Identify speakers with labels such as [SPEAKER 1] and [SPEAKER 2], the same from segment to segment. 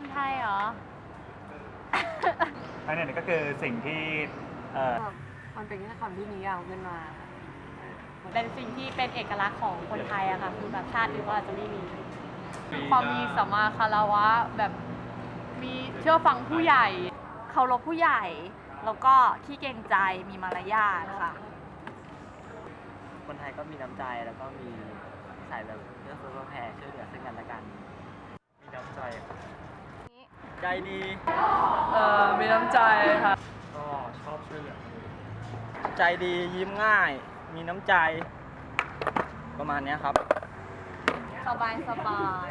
[SPEAKER 1] คนไทยเหรอ
[SPEAKER 2] อันนี้ก็คือสิ่งที่เอ่อ
[SPEAKER 3] มันเป็นแค่คำที่นิยามขึ้นมาเออมัน
[SPEAKER 1] เป็นสิ่งที่เป็นเอกลักษณ์ของคนไทยอะค่ะ คือแบบชาติอื่นก็อาจจะไม่มี ความมีสัมมาคารวะแบบมีเชื่อฟังผู้ใหญ่
[SPEAKER 4] เคารพผู้ใหญ่ แล้วก็ขี้เกรงใจมีมารยาทค่ะ
[SPEAKER 5] คนไทยก็มีน้ำใจแล้วก็มีสายแบบเพื่อเฟื้อเผื่อแผ่ช่วยเหลือซึ่งกันและกัน มีน้ำใจ ใจดี
[SPEAKER 3] เออมีน้ำใจค่ะ
[SPEAKER 5] ก็ชอบช่วยเหลือใจดียิ้มง่าย มีน้ำใจ ประมาณเนี้ยครับ
[SPEAKER 4] สบายสบาย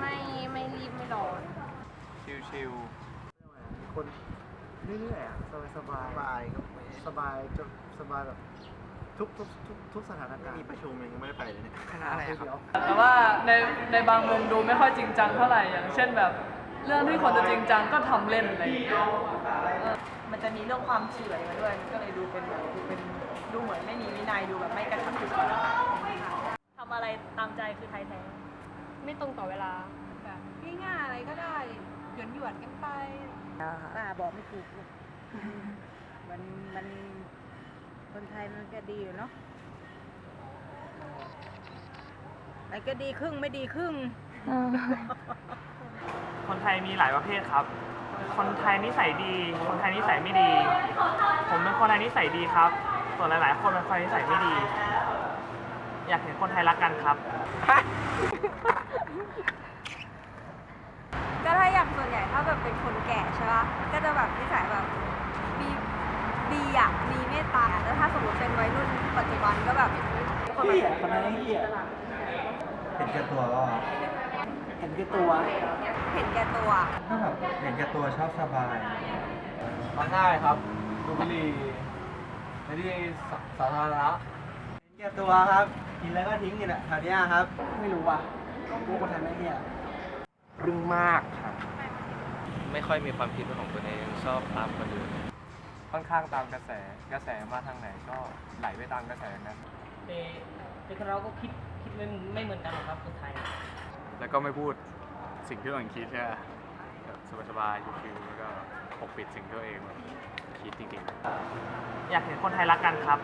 [SPEAKER 4] ไม่ไม่รีบไม่ร้อน
[SPEAKER 2] ชิว
[SPEAKER 6] คนเรื่อยๆอะสบายสบายสบายก็สบายจนสบายแบบทุกทุกทุกทุกสถานการณ์มีประชุมยังไม่ได้ไปเลยเนี่ยคณะอะไรครับ
[SPEAKER 3] แต่ว่าในในบางมุมดูไม่ค่อยจริงจังเท่าไหร่อย่างเช่นแบบ เรื่องที่คนจะจริงจังก็ทำเล่นอะไรอย่างเงี้ย
[SPEAKER 4] มันจะมีเรื่องความเฉื่อยมาด้วยมันก็เลยดูเป็นแบบดูเป็นดูเหมือนไม่มีวินัยดูแบบไม่กระชับกระเฉง
[SPEAKER 1] ทำอะไรตามใจคือไทยแท้ไม่ตรงต่อเวลา
[SPEAKER 3] แบบง่ายๆอะไรก็ได้หยวนหยวนๆกันไป
[SPEAKER 7] ป้าบอกไม่ถูกลูกมันมันคนไทยมันก็ดีอยู่เนาะมันก็ดีครึ่งไม่ดีครึ่ง
[SPEAKER 2] ๆคน ไทยมีหลายประเภทครับ คนไทยนิสัยดี คนไทยนิสัยไม่ดี ผมเป็นคนไทยนิสัยดีครับ ส่วนหลาย ๆ คนเป็นคนนิสัยไม่ดี อยากเห็นคนไทยรักกันครับ
[SPEAKER 4] ก็ถ้าอย่างส่วนใหญ่ถ้าแบบเป็นคนแก่ใช่ปะก็จะแบบนิสัยแบบมีดีอะมีเมตตาแล้วถ้าสมมติเป็นวัยรุ่นปัจจุบันก็แบบคนแบบ
[SPEAKER 6] คนนั้นเหี้ยเห็นแก่ตัวก็เห็นแก่ตัว
[SPEAKER 4] เห็นแก่ตัว
[SPEAKER 6] ถ้าแบบเห็นแก่ตัวชอบสบาย
[SPEAKER 5] มาง่ายครับดูบุหรี่ในที่สาธารณะ
[SPEAKER 6] เห็นแก่ตัวครับกินแล้วก็ทิ้งนี่แหละแถวเนี้ยครับ ไม่รู้ว่ะพวกคนไทยไม่เหี้ย
[SPEAKER 5] รึงมากครับ ไม่ค่อยมีความคิดเป็นของตัวเองชอบตามคนอื่น
[SPEAKER 2] ค่อนข้างตามกระแสกระแสมาทางไหนก็ไหลไปตามกระแสนะ
[SPEAKER 8] แต่แต่เราก็คิดคิดไม่ไม่เหมือนกันหรอกครับคนไทย
[SPEAKER 9] แล้วก็ไม่พูด สิ่งที่ตัวเองคิดใช่ไหมแบบสบายๆชิวๆแล้วก็ปกปิดสิ่งที่ตัวเองคิดจริงๆ
[SPEAKER 2] อยากเห็นคนไทยรักกันครับ